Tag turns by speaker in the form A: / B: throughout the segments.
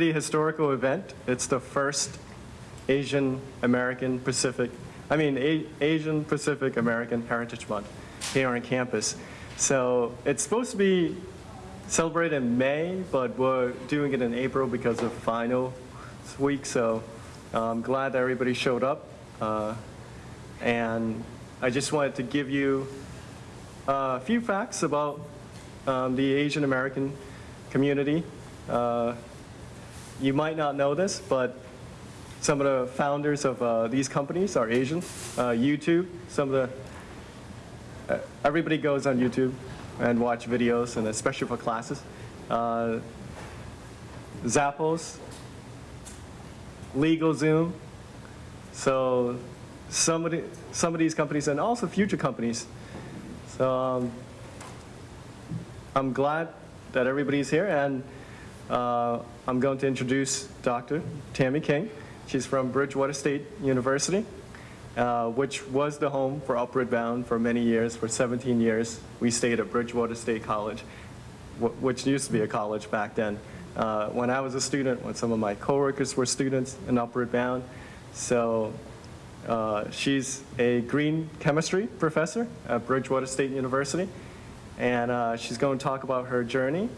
A: pretty historical event. It's the first Asian American Pacific, I mean, A- Asian Pacific American Heritage Month here on campus. So it's supposed to be celebrated in May, but we're doing it in April because of final week. So I'm glad that everybody showed up. Uh, and I just wanted to give you a few facts about um, the Asian American community. Uh, you might not know this, but some of the founders of uh, these companies are Asian. Uh, YouTube, some of the, uh, everybody goes on YouTube and watch videos, and especially for classes. Uh, Zappos, LegalZoom. So some of, the, some of these companies, and also future companies. So um, I'm glad that everybody's here, and uh, I'm going to introduce Dr. Tammy King. She's from Bridgewater State University, uh, which was the home for Upward Bound for many years. For 17 years, we stayed at Bridgewater State College, which used to be a college back then. Uh, when I was a student, when some of my coworkers were students in Upward Bound, so uh, she's a green chemistry professor at Bridgewater State University, and uh, she's going to talk about her journey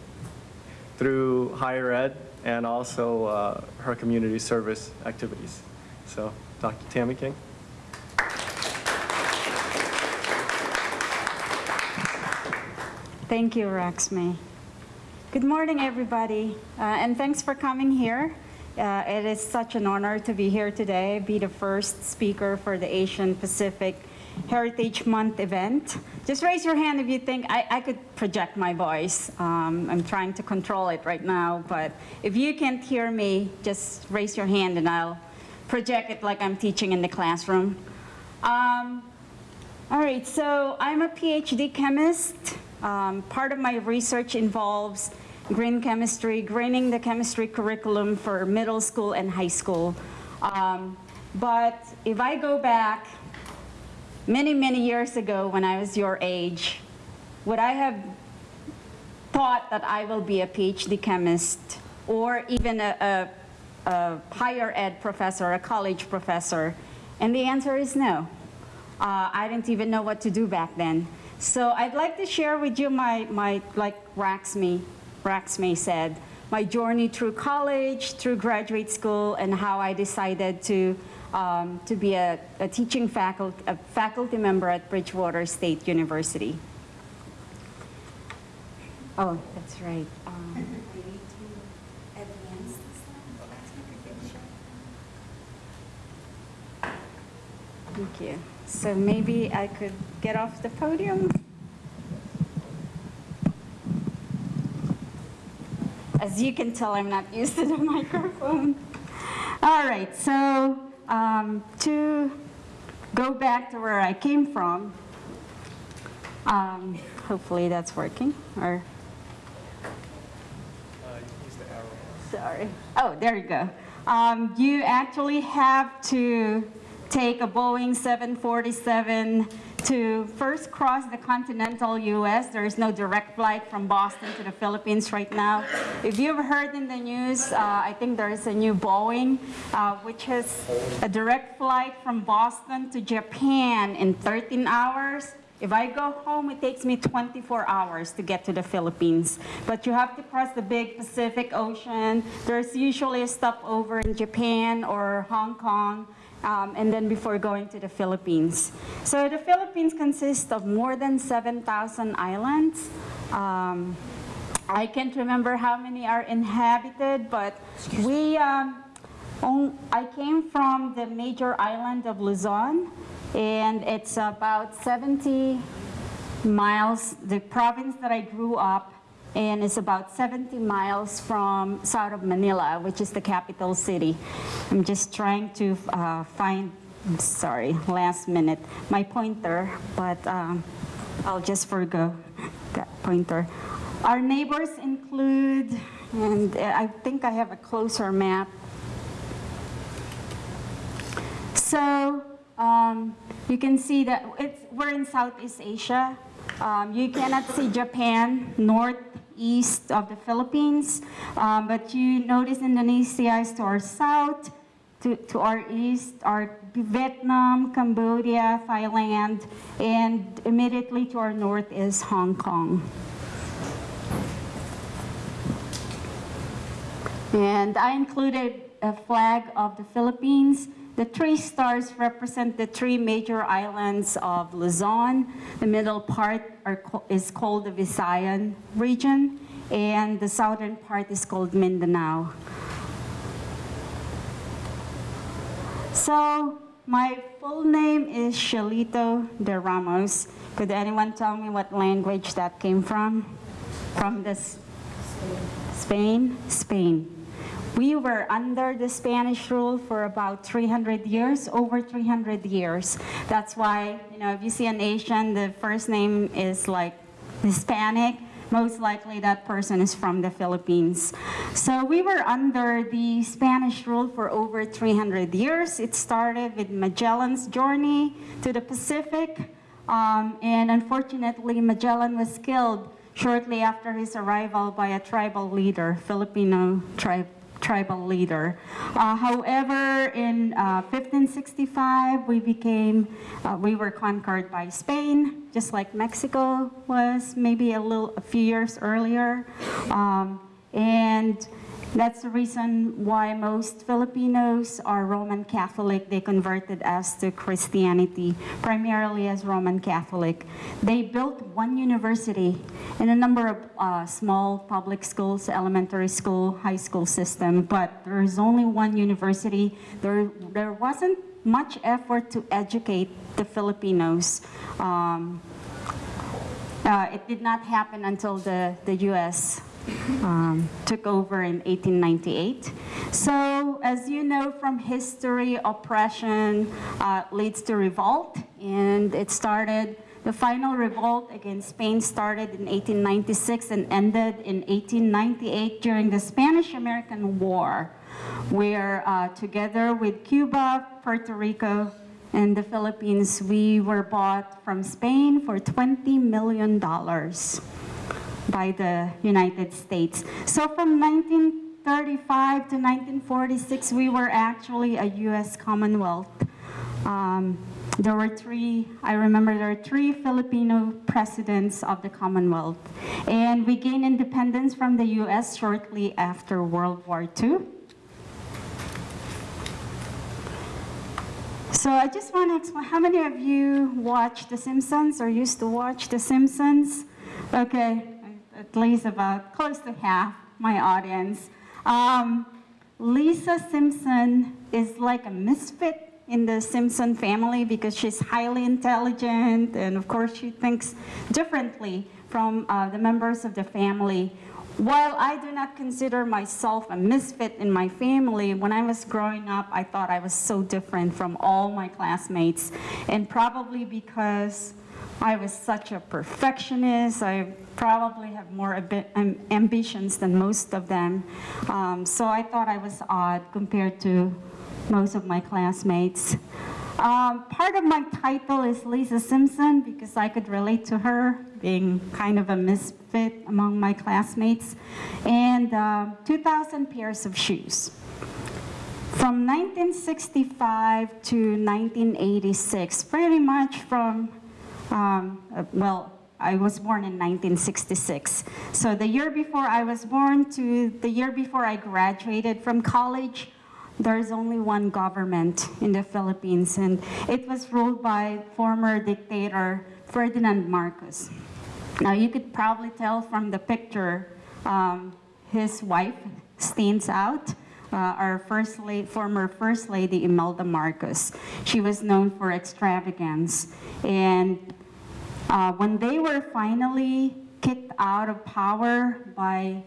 A: through higher ed and also uh, her community service activities. So, Dr. Tammy King.
B: Thank you, Raxmi. Good morning, everybody, uh, and thanks for coming here. Uh, it is such an honor to be here today, be the first speaker for the Asian Pacific Heritage Month event. Just raise your hand if you think I, I could project my voice. Um, I'm trying to control it right now, but if you can't hear me, just raise your hand and I'll project it like I'm teaching in the classroom. Um, all right, so I'm a PhD chemist. Um, part of my research involves green chemistry, greening the chemistry curriculum for middle school and high school. Um, but if I go back many, many years ago when I was your age, would I have thought that I will be a PhD chemist or even a, a, a higher ed professor, a college professor? And the answer is no. Uh, I didn't even know what to do back then. So I'd like to share with you my, my like Raxmi, Raxmi said, my journey through college, through graduate school, and how I decided to, um, to be a, a teaching faculty, a faculty member at Bridgewater State University. Oh, that's right. Um, I need to advance this Thank you. So maybe I could get off the podium. As you can tell, I'm not used to the microphone. All right, so um, to go back to where I came from, um, hopefully that's working, or Sorry. Oh, there you go. Um, you actually have to take a Boeing 747 to first cross the continental U.S. There is no direct flight from Boston to the Philippines right now. If you've heard in the news, uh, I think there is a new Boeing, uh, which is a direct flight from Boston to Japan in 13 hours. If I go home, it takes me 24 hours to get to the Philippines. But you have to cross the big Pacific Ocean. There's usually a stopover in Japan or Hong Kong, um, and then before going to the Philippines. So the Philippines consists of more than 7,000 islands. Um, I can't remember how many are inhabited, but we, um, on, I came from the major island of Luzon, and it's about 70 miles, the province that I grew up in is about 70 miles from south of Manila, which is the capital city. I'm just trying to uh, find, sorry, last minute, my pointer, but um, I'll just forgo that pointer. Our neighbors include, and uh, I think I have a closer map. So um, you can see that it's, we're in Southeast Asia. Um, you cannot see Japan, north, east of the Philippines. Um, but you notice Indonesia is to our south, to, to our east are Vietnam, Cambodia, Thailand, and immediately to our north is Hong Kong. And I included a flag of the Philippines. The three stars represent the three major islands of Luzon. The middle part are, is called the Visayan region, and the southern part is called Mindanao. So my full name is Cielito de Ramos. Could anyone tell me what language that came from? From this Spain? Spain. We were under the Spanish rule for about 300 years, over 300 years. That's why, you know, if you see an Asian, the first name is like Hispanic, most likely that person is from the Philippines. So we were under the Spanish rule for over 300 years. It started with Magellan's journey to the Pacific, um, and unfortunately, Magellan was killed shortly after his arrival by a tribal leader, Filipino tribe tribal leader. Uh, however, in uh, 1565, we became, uh, we were conquered by Spain, just like Mexico was maybe a little, a few years earlier. Um, and that's the reason why most Filipinos are Roman Catholic. They converted us to Christianity, primarily as Roman Catholic. They built one university and a number of uh, small public schools, elementary school, high school system, but there is only one university. There, there wasn't much effort to educate the Filipinos. Um, uh, it did not happen until the, the U.S. Um, took over in 1898. So, as you know from history, oppression uh, leads to revolt, and it started. The final revolt against Spain started in 1896 and ended in 1898 during the Spanish-American War, where uh, together with Cuba, Puerto Rico, and the Philippines, we were bought from Spain for $20 million by the United States. So from 1935 to 1946, we were actually a U.S. Commonwealth. Um, there were three, I remember there were three Filipino presidents of the Commonwealth. And we gained independence from the U.S. shortly after World War II. So I just want to explain, how many of you watch The Simpsons or used to watch The Simpsons? Okay, at least about close to half my audience. Um, Lisa Simpson is like a misfit in the Simpson family because she's highly intelligent and of course she thinks differently from uh, the members of the family. While I do not consider myself a misfit in my family, when I was growing up, I thought I was so different from all my classmates. And probably because I was such a perfectionist, I probably have more amb ambitions than most of them. Um, so I thought I was odd compared to most of my classmates. Um, part of my title is Lisa Simpson because I could relate to her, being kind of a misfit among my classmates, and uh, 2,000 pairs of shoes. From 1965 to 1986, pretty much from, um, uh, well, I was born in 1966. So the year before I was born to the year before I graduated from college, there's only one government in the Philippines, and it was ruled by former dictator Ferdinand Marcos. Now, you could probably tell from the picture, um, his wife stands out. Uh, our first former first lady, Imelda Marcos. She was known for extravagance. And uh, when they were finally kicked out of power by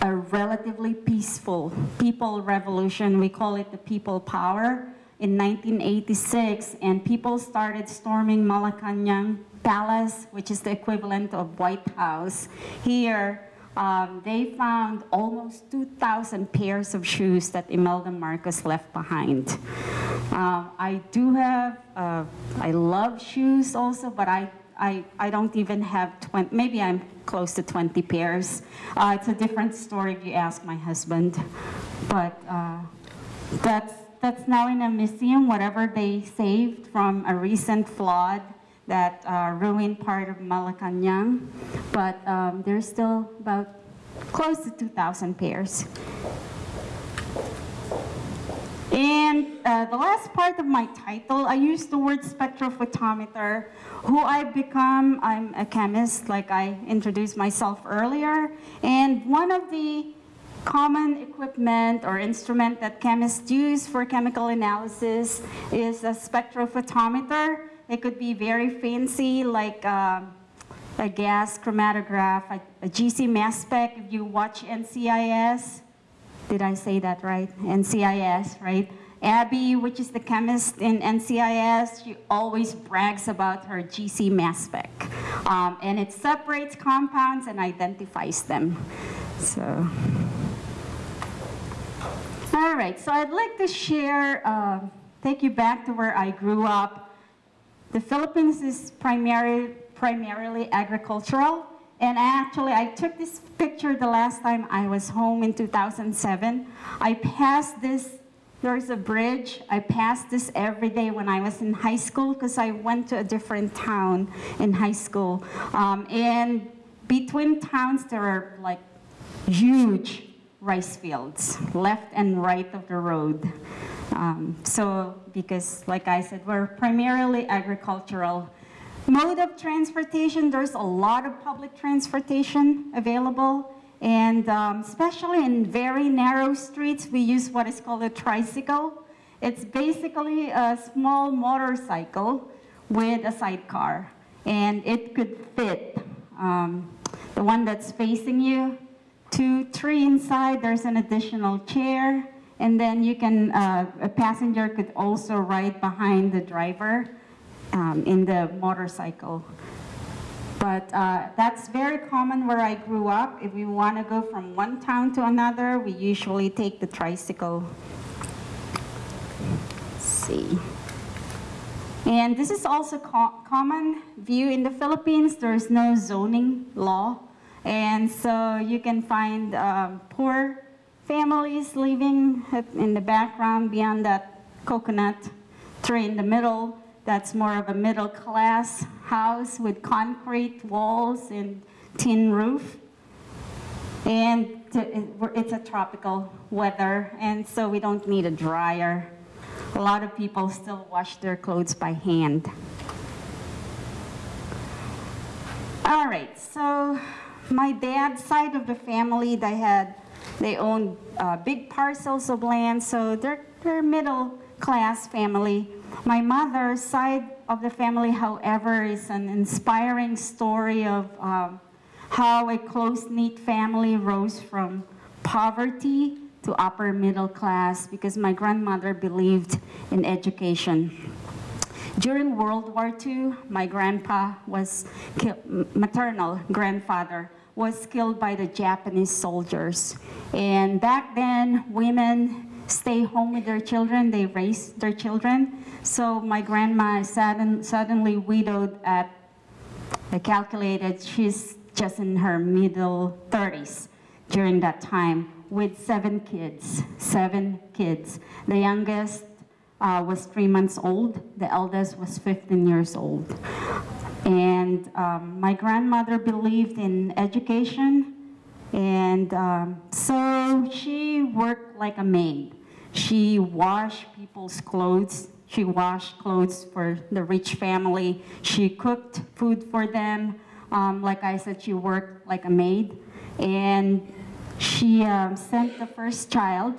B: a relatively peaceful people revolution. We call it the people power in 1986, and people started storming Malacanang Palace, which is the equivalent of White House. Here, um, they found almost 2,000 pairs of shoes that Imelda Marcos left behind. Uh, I do have, uh, I love shoes also, but I I, I don't even have 20, maybe I'm close to 20 pairs. Uh, it's a different story if you ask my husband. But uh, that's, that's now in a museum, whatever they saved from a recent flood that uh, ruined part of Malacanang. But um, there's still about close to 2,000 pairs. And uh, the last part of my title, I use the word spectrophotometer. Who I've become, I'm a chemist, like I introduced myself earlier. And one of the common equipment or instrument that chemists use for chemical analysis is a spectrophotometer. It could be very fancy, like uh, a gas chromatograph, a, a GC mass spec. If you watch NCIS, did I say that right? NCIS, right? Abby, which is the chemist in NCIS, she always brags about her GC mass spec. Um, and it separates compounds and identifies them. So, all right, so I'd like to share, uh, take you back to where I grew up. The Philippines is primary, primarily agricultural. And actually, I took this picture the last time I was home in 2007. I passed this, there's a bridge. I passed this every day when I was in high school because I went to a different town in high school. Um, and between towns, there are like huge rice fields, left and right of the road. Um, so, because like I said, we're primarily agricultural. Mode of transportation, there's a lot of public transportation available. And um, especially in very narrow streets, we use what is called a tricycle. It's basically a small motorcycle with a sidecar. And it could fit um, the one that's facing you, two, three inside, there's an additional chair. And then you can, uh, a passenger could also ride behind the driver um, in the motorcycle. But uh, that's very common where I grew up. If we want to go from one town to another, we usually take the tricycle. Let's see. And this is also co common view in the Philippines. There's no zoning law. And so you can find um, poor families living in the background beyond that coconut tree in the middle. That's more of a middle class house with concrete walls and tin roof. And it's a tropical weather, and so we don't need a dryer. A lot of people still wash their clothes by hand. All right, so my dad's side of the family, they had, they owned uh, big parcels of land, so they're, they're middle class family. My mother's side of the family, however, is an inspiring story of um, how a close-knit family rose from poverty to upper middle class because my grandmother believed in education. During World War II, my grandpa was maternal grandfather was killed by the Japanese soldiers. And back then, women stay home with their children, they raise their children. So my grandma is sudden, suddenly widowed at, I calculated, she's just in her middle 30s during that time with seven kids, seven kids. The youngest uh, was three months old, the eldest was 15 years old. And um, my grandmother believed in education, and um, so she worked like a maid. She washed people's clothes. She washed clothes for the rich family. She cooked food for them. Um, like I said, she worked like a maid. And she um, sent the first child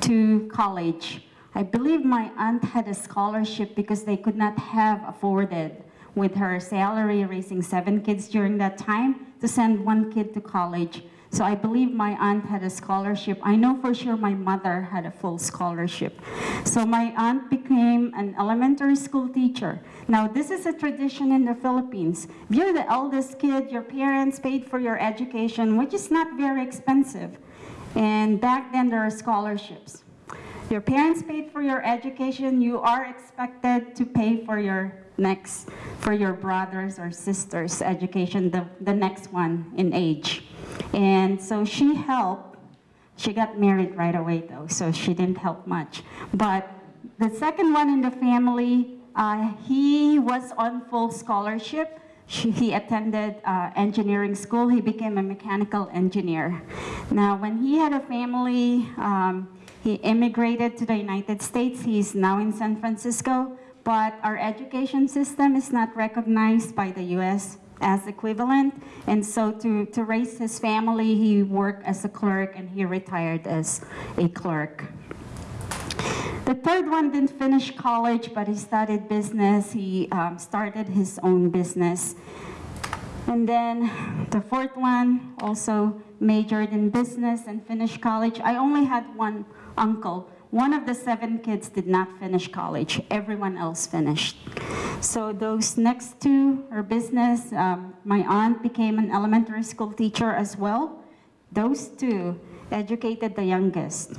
B: to college. I believe my aunt had a scholarship because they could not have afforded with her salary raising seven kids during that time to send one kid to college. So I believe my aunt had a scholarship. I know for sure my mother had a full scholarship. So my aunt became an elementary school teacher. Now this is a tradition in the Philippines. If you're the eldest kid, your parents paid for your education, which is not very expensive. And back then there are scholarships. Your parents paid for your education, you are expected to pay for your next for your brothers or sisters' education, the, the next one in age. And so she helped. She got married right away though, so she didn't help much. But the second one in the family, uh, he was on full scholarship. She, he attended uh, engineering school. He became a mechanical engineer. Now, when he had a family, um, he immigrated to the United States. He's now in San Francisco, but our education system is not recognized by the U.S. as equivalent. And so to, to raise his family, he worked as a clerk and he retired as a clerk. The third one didn't finish college, but he studied business. He um, started his own business. And then the fourth one also majored in business and finished college. I only had one uncle. One of the seven kids did not finish college. Everyone else finished. So those next two are business. Um, my aunt became an elementary school teacher as well. Those two educated the youngest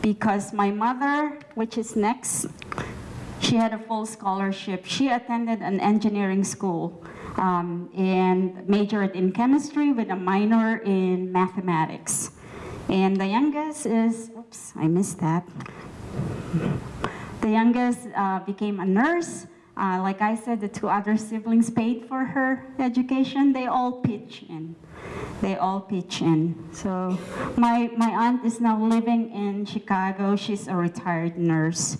B: because my mother, which is next, she had a full scholarship. She attended an engineering school um, and majored in chemistry with a minor in mathematics. And the youngest is, oops, I missed that. The youngest uh, became a nurse. Uh, like I said, the two other siblings paid for her education. They all pitch in. They all pitch in. So my, my aunt is now living in Chicago. She's a retired nurse.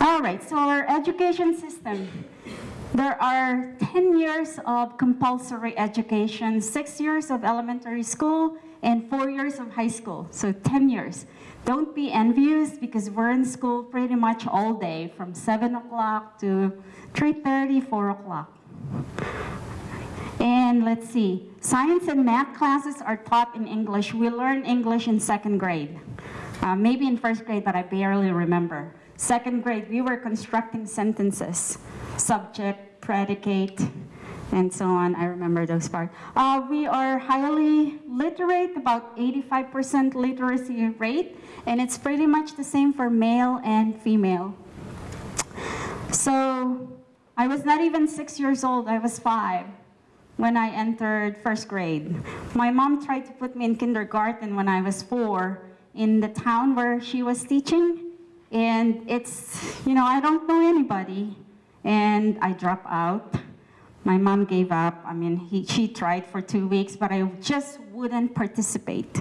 B: All right, so our education system. There are 10 years of compulsory education, six years of elementary school, and four years of high school, so 10 years. Don't be envious because we're in school pretty much all day from 7 o'clock to 3.30, 4 o'clock. And let's see, science and math classes are taught in English. We learn English in second grade. Uh, maybe in first grade, but I barely remember. Second grade, we were constructing sentences, subject, predicate, and so on. I remember those parts. Uh, we are highly literate, about 85% literacy rate, and it's pretty much the same for male and female. So I was not even six years old, I was five when I entered first grade. My mom tried to put me in kindergarten when I was four in the town where she was teaching. And it's, you know, I don't know anybody. And I drop out. My mom gave up. I mean, he, she tried for two weeks, but I just wouldn't participate.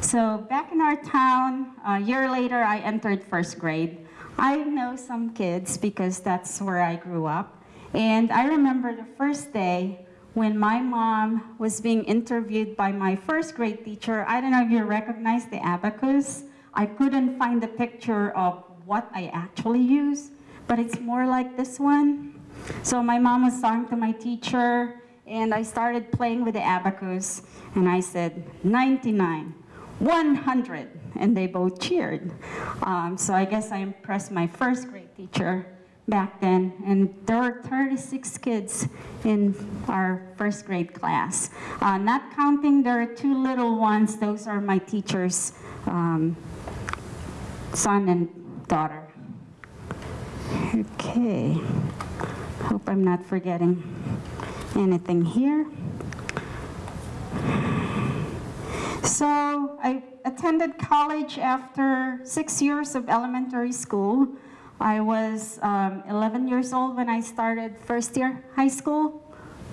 B: So back in our town, a year later, I entered first grade. I know some kids because that's where I grew up. And I remember the first day when my mom was being interviewed by my first grade teacher. I don't know if you recognize the abacus. I couldn't find the picture of what I actually use, but it's more like this one. So my mom was talking to my teacher, and I started playing with the abacus, and I said, 99, 100, and they both cheered. Um, so I guess I impressed my first grade teacher back then, and there were 36 kids in our first grade class. Uh, not counting, there are two little ones, those are my teacher's um, son and daughter. Okay. Hope I'm not forgetting anything here. So I attended college after six years of elementary school. I was um, 11 years old when I started first year high school.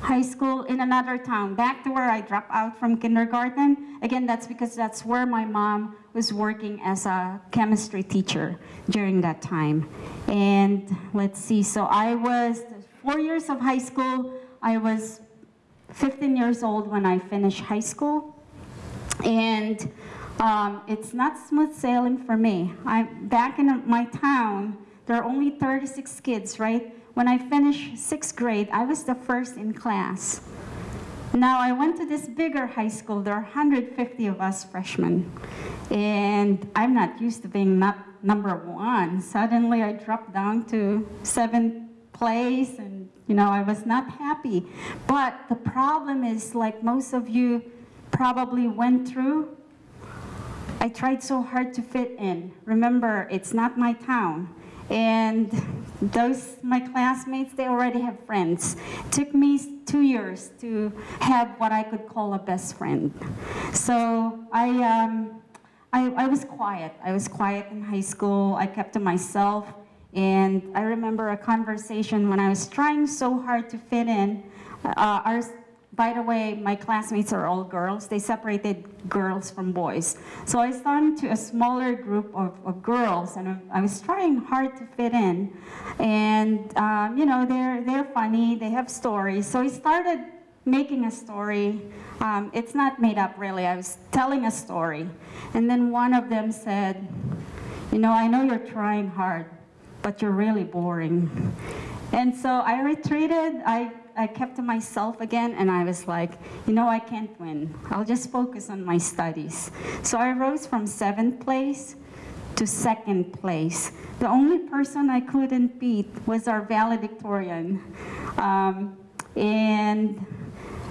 B: High school in another town, back to where I dropped out from kindergarten. Again, that's because that's where my mom was working as a chemistry teacher during that time. And let's see, so I was four years of high school. I was 15 years old when I finished high school. And um, it's not smooth sailing for me. I'm back in my town, there are only 36 kids, right? When I finished sixth grade, I was the first in class. Now I went to this bigger high school, there are 150 of us freshmen. And I'm not used to being not number one. Suddenly I dropped down to seventh place and you know, I was not happy. But the problem is like most of you probably went through, I tried so hard to fit in. Remember, it's not my town. And those, my classmates, they already have friends. Took me two years to have what I could call a best friend. So I, um, I, I was quiet. I was quiet in high school. I kept to myself. And I remember a conversation when I was trying so hard to fit in. Uh, our, by the way, my classmates are all girls. They separated girls from boys. So I started to a smaller group of, of girls, and I, was trying hard to fit in. And um, you know, they're they're funny. They have stories. So I started making a story. Um, it's not made up really. I was telling a story, and then one of them said, "You know, I know you're trying hard, but you're really boring." And so I retreated. I I kept to myself again, and I was like, you know, I can't win. I'll just focus on my studies. So I rose from seventh place to second place. The only person I couldn't beat was our valedictorian. Um, and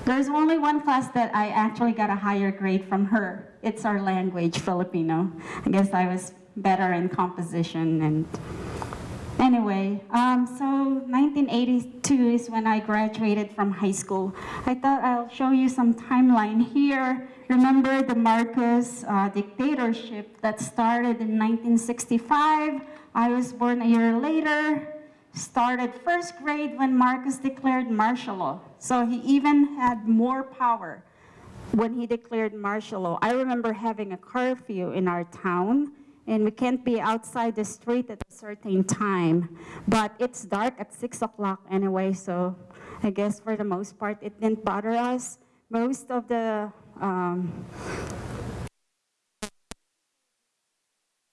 B: there's only one class that I actually got a higher grade from her. It's our language, Filipino. I guess I was better in composition and Anyway, um, so 1982 is when I graduated from high school. I thought I'll show you some timeline here. Remember the Marcos uh, dictatorship that started in 1965. I was born a year later. Started first grade when Marcos declared martial law. So he even had more power when he declared martial law. I remember having a curfew in our town and we can't be outside the street at a certain time. But it's dark at 6 o'clock anyway, so I guess for the most part it didn't bother us. Most of the um,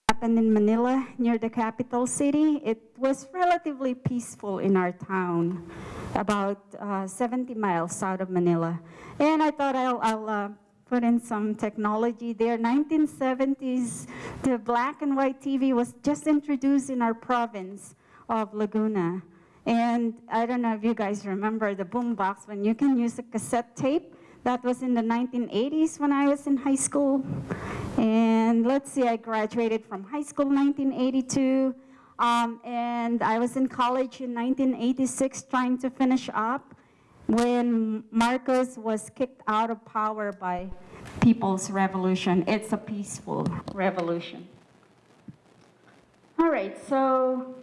B: happened in Manila, near the capital city. It was relatively peaceful in our town, about uh, 70 miles south of Manila. And I thought I'll, I'll uh, put in some technology there. 1970s, the black and white TV was just introduced in our province of Laguna. And I don't know if you guys remember the boombox when you can use a cassette tape. That was in the 1980s when I was in high school. And let's see, I graduated from high school 1982. Um, and I was in college in 1986 trying to finish up when Marcos was kicked out of power by People's Revolution. It's a peaceful revolution. All right, so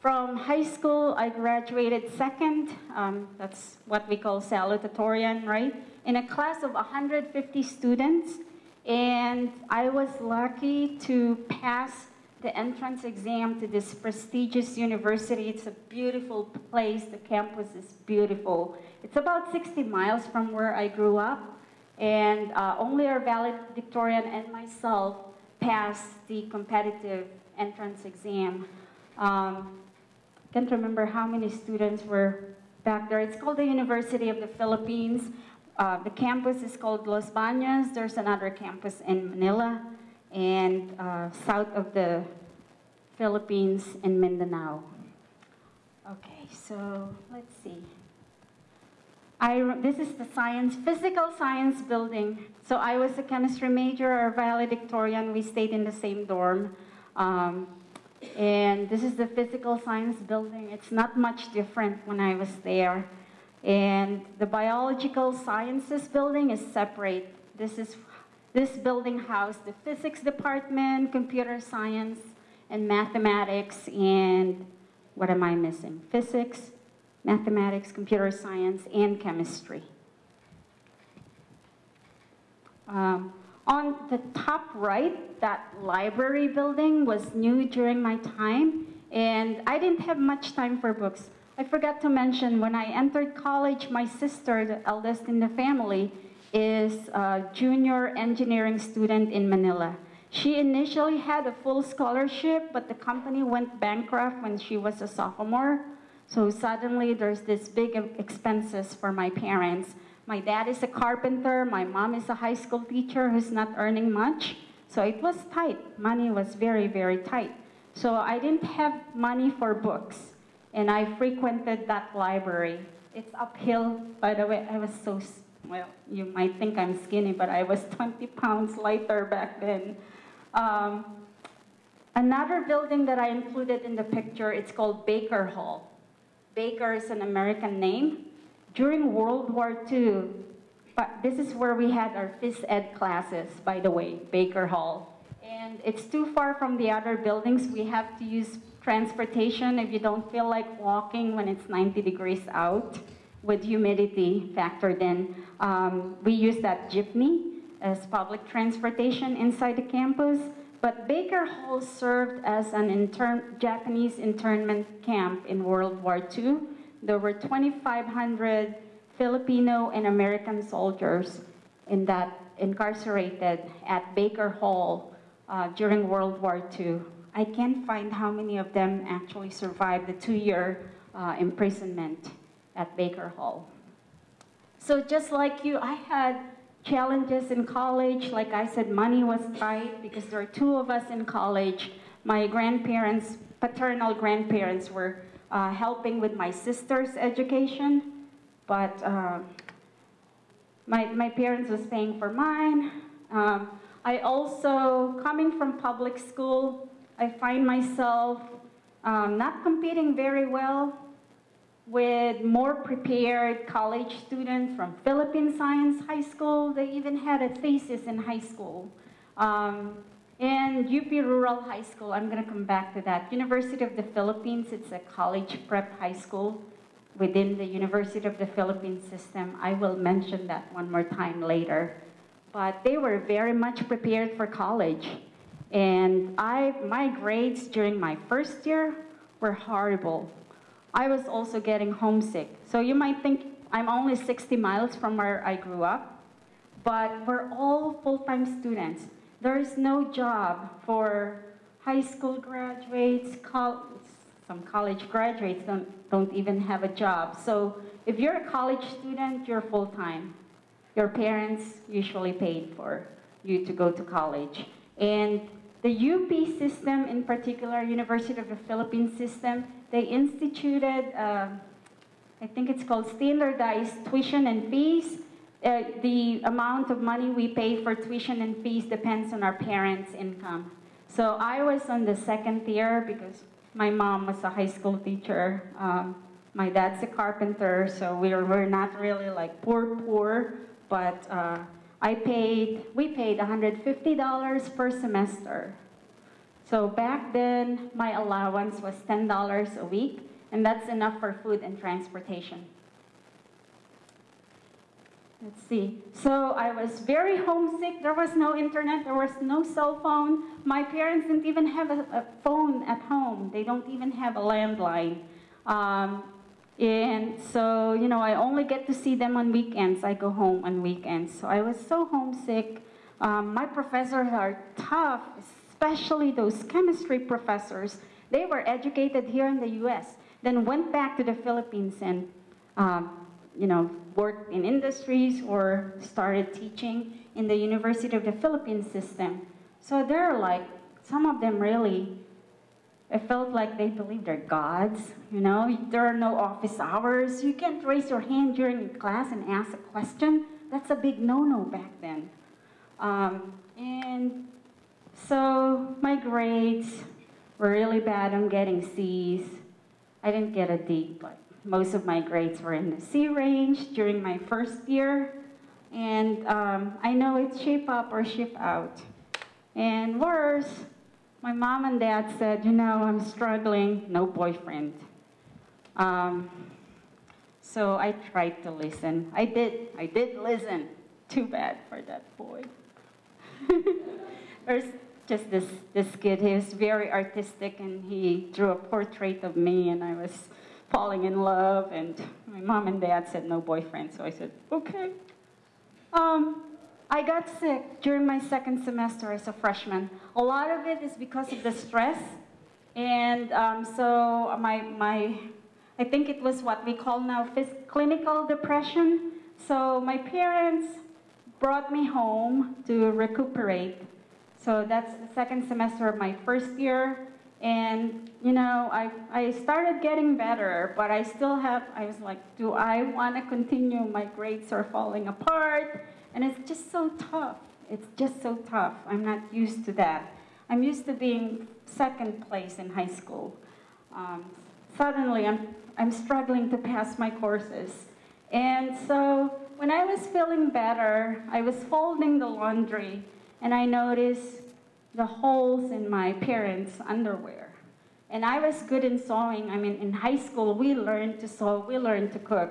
B: from high school, I graduated second. Um, that's what we call salutatorian, right? In a class of 150 students. And I was lucky to pass the entrance exam to this prestigious university. It's a beautiful place. The campus is beautiful. It's about 60 miles from where I grew up. And uh, only our valedictorian and myself passed the competitive entrance exam. Um, can't remember how many students were back there. It's called the University of the Philippines. Uh, the campus is called Los Baños. There's another campus in Manila and uh, south of the Philippines and Mindanao. Okay, so let's see. I, this is the science, physical science building. So I was a chemistry major or valedictorian. We stayed in the same dorm. Um, and this is the physical science building. It's not much different when I was there. And the biological sciences building is separate. This is this building housed the physics department, computer science, and mathematics, and what am I missing? Physics, mathematics, computer science, and chemistry. Um, on the top right, that library building was new during my time, and I didn't have much time for books. I forgot to mention, when I entered college, my sister, the eldest in the family, is a junior engineering student in Manila. She initially had a full scholarship, but the company went bankrupt when she was a sophomore. So suddenly there's this big expenses for my parents. My dad is a carpenter, my mom is a high school teacher who's not earning much. So it was tight. Money was very, very tight. So I didn't have money for books, and I frequented that library. It's uphill, by the way, I was so well, you might think I'm skinny, but I was 20 pounds lighter back then. Um, Another building that I included in the picture, it's called Baker Hall. Baker is an American name. During World War II, but this is where we had our phys ed classes, by the way, Baker Hall. And it's too far from the other buildings. We have to use transportation if you don't feel like walking when it's 90 degrees out with humidity factored in. Um, we use that jeepney as public transportation inside the campus. But Baker Hall served as an intern Japanese internment camp in World War II. There were 2,500 Filipino and American soldiers in that incarcerated at Baker Hall uh, during World War II. I can't find how many of them actually survived the two-year uh, imprisonment at Baker Hall. So just like you, I had challenges in college. Like I said, money was tight because there are two of us in college. My grandparents, paternal grandparents, were uh, helping with my sister's education, but uh, my, my parents was paying for mine. Um, I also, coming from public school, I find myself um, not competing very well with more prepared college students from Philippine Science High School. They even had a thesis in high school. Um, and UP Rural High School, I'm going to come back to that. University of the Philippines, it's a college prep high school within the University of the Philippines system. I will mention that one more time later. But they were very much prepared for college. And I, my grades during my first year were horrible. I was also getting homesick. So you might think I'm only 60 miles from where I grew up, but we're all full-time students. There is no job for high school graduates, some college graduates don't, don't even have a job. So if you're a college student, you're full-time. Your parents usually paid for you to go to college. And the UP system in particular, University of the Philippines system, they instituted, uh, I think it's called standardized tuition and fees. Uh, the amount of money we pay for tuition and fees depends on our parents' income. So I was on the second tier because my mom was a high school teacher. Um, my dad's a carpenter, so we were, not really like poor, poor, but uh, I paid, we paid $150 per semester. So back then, my allowance was $10 a week, and that's enough for food and transportation. Let's see. So I was very homesick. There was no internet. There was no cell phone. My parents didn't even have a, a phone at home. They don't even have a landline. Um, and so, you know, I only get to see them on weekends. I go home on weekends. So I was so homesick. Um, my professors are tough, especially those chemistry professors. They were educated here in the U.S., then went back to the Philippines and, um, you know, worked in industries or started teaching in the University of the Philippines system. So they're like, some of them really, it felt like they believe they're gods, you know? There are no office hours. You can't raise your hand during class and ask a question. That's a big no-no back then. Um, and so my grades were really bad. I'm getting C's. I didn't get a D, but most of my grades were in the C range during my first year. And um, I know it's shape up or ship out. And worse, my mom and dad said, you know, I'm struggling, no boyfriend. Um, so I tried to listen. I did, I did listen. Too bad for that boy. just this, this kid, he was very artistic and he drew a portrait of me and I was falling in love and my mom and dad said no boyfriend, so I said, okay. Um, I got sick during my second semester as a freshman. A lot of it is because of the stress. And um, so my, my, I think it was what we call now clinical depression. So my parents brought me home to recuperate. So that's the second semester of my first year. And, you know, I, I started getting better, but I still have, I was like, do I want to continue? My grades are falling apart. And it's just so tough. It's just so tough. I'm not used to that. I'm used to being second place in high school. Um, suddenly, I'm, I'm struggling to pass my courses. And so when I was feeling better, I was folding the laundry and I noticed the holes in my parents' underwear. And I was good in sewing. I mean, in high school, we learned to sew, we learned to cook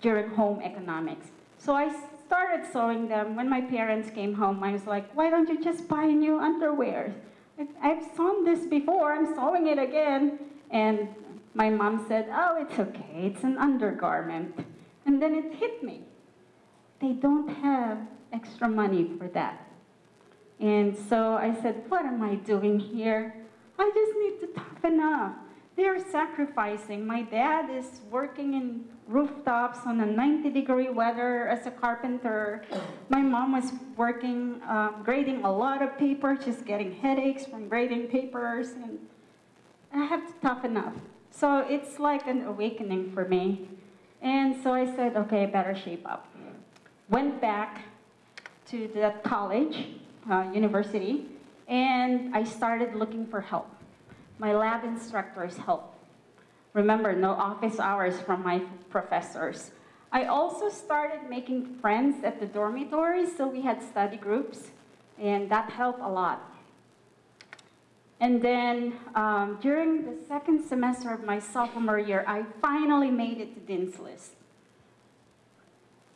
B: during home economics. So I started sewing them. When my parents came home, I was like, why don't you just buy new underwear? I've sewn this before, I'm sewing it again. And my mom said, oh, it's okay, it's an undergarment. And then it hit me. They don't have extra money for that. And so I said, what am I doing here? I just need to toughen up. They're sacrificing. My dad is working in rooftops on a 90 degree weather as a carpenter. My mom was working, uh, grading a lot of paper, just getting headaches from grading papers. And I have to toughen up. So it's like an awakening for me. And so I said, okay, better shape up. Went back to the college, uh, university, and I started looking for help. My lab instructors helped. Remember, no office hours from my professors. I also started making friends at the dormitories, so we had study groups, and that helped a lot. And then um, during the second semester of my sophomore year, I finally made it to Dean's List.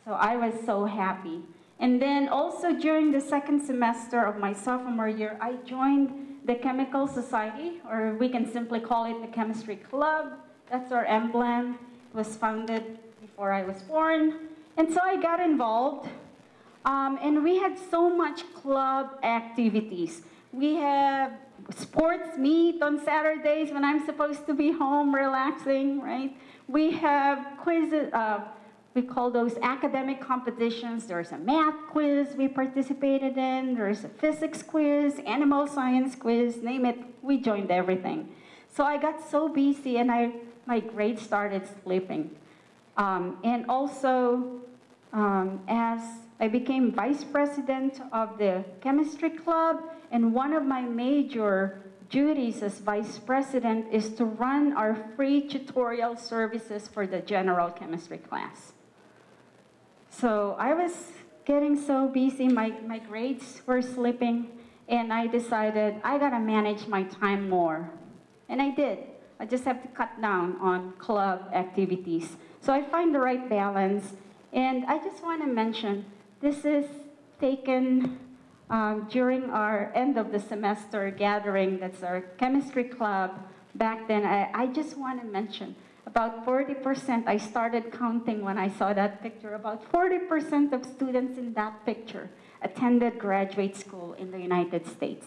B: So I was so happy. And then also during the second semester of my sophomore year, I joined the Chemical Society, or we can simply call it the Chemistry Club. That's our emblem. It was founded before I was born. And so I got involved. Um, and we had so much club activities. We have sports meet on Saturdays when I'm supposed to be home relaxing, right? We have quizzes, uh, we call those academic competitions. There's a math quiz we participated in, there's a physics quiz, animal science quiz, name it, we joined everything. So I got so busy and I, my grades started slipping. Um, and also, um, as I became vice president of the chemistry club, and one of my major duties as vice president is to run our free tutorial services for the general chemistry class. So I was getting so busy, my, my grades were slipping, and I decided I gotta manage my time more. And I did. I just have to cut down on club activities. So I find the right balance. And I just want to mention, this is taken um, during our end of the semester gathering, that's our chemistry club. Back then, I, I just want to mention, about 40%, I started counting when I saw that picture, about 40% of students in that picture attended graduate school in the United States.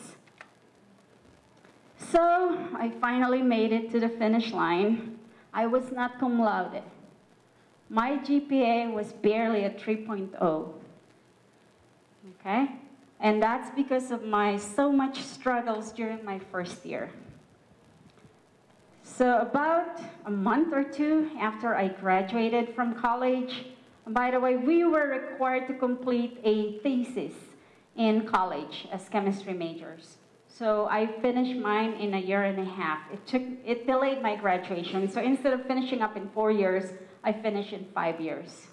B: So I finally made it to the finish line. I was not cum laude. My GPA was barely a 3.0. Okay? And that's because of my so much struggles during my first year. So about a month or two after I graduated from college, by the way, we were required to complete a thesis in college as chemistry majors. So I finished mine in a year and a half. It took, it delayed my graduation. So instead of finishing up in four years, I finished in five years.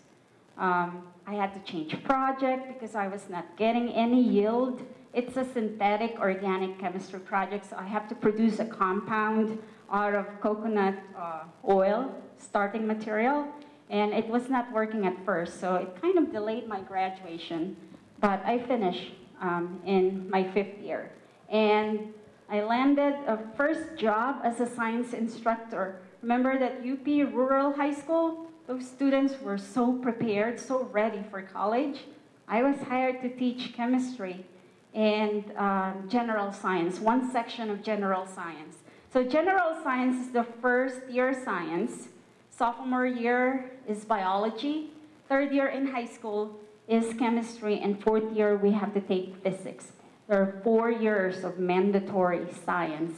B: Um, I had to change project because I was not getting any yield. It's a synthetic organic chemistry project, so I have to produce a compound out of coconut uh, oil, starting material, and it was not working at first, so it kind of delayed my graduation, but I finished um, in my fifth year. And I landed a first job as a science instructor. Remember that UP Rural High School? Those students were so prepared, so ready for college. I was hired to teach chemistry and uh, general science, one section of general science. So general science is the first year science. Sophomore year is biology. Third year in high school is chemistry. And fourth year, we have to take physics. There are four years of mandatory science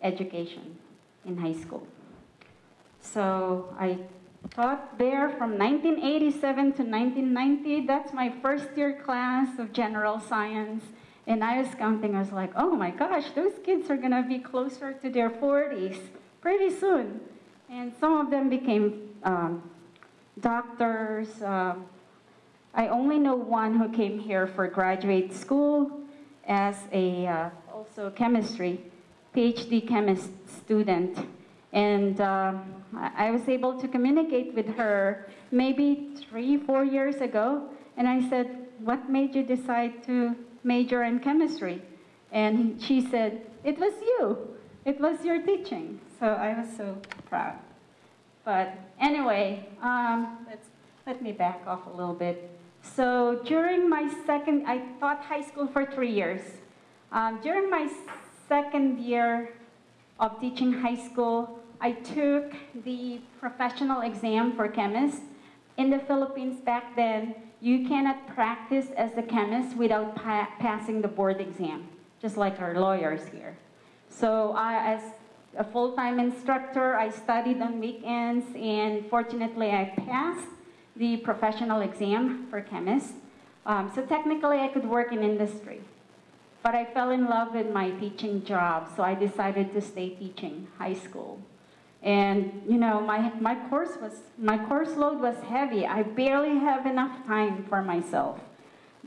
B: education in high school. So I taught there from 1987 to 1990. That's my first year class of general science. And I was counting, I was like, oh my gosh, those kids are gonna be closer to their 40s pretty soon. And some of them became um, doctors. Um, I only know one who came here for graduate school as a uh, also chemistry, PhD chemist student. And um, I I was able to communicate with her maybe three, four years ago. And I said, what made you decide to major in chemistry? And she said, it was you. It was your teaching. So I was so proud. But anyway, um, let me back off a little bit. So during my second, I taught high school for three years. Um, during my second year of teaching high school, I took the professional exam for chemists. In the Philippines back then, you cannot practice as a chemist without pa passing the board exam, just like our lawyers here. So I, as a full-time instructor, I studied on weekends, and fortunately I passed the professional exam for chemists. Um, so technically I could work in industry. But I fell in love with my teaching job, so I decided to stay teaching high school. And you know, my, my course was my course load was heavy. I barely have enough time for myself.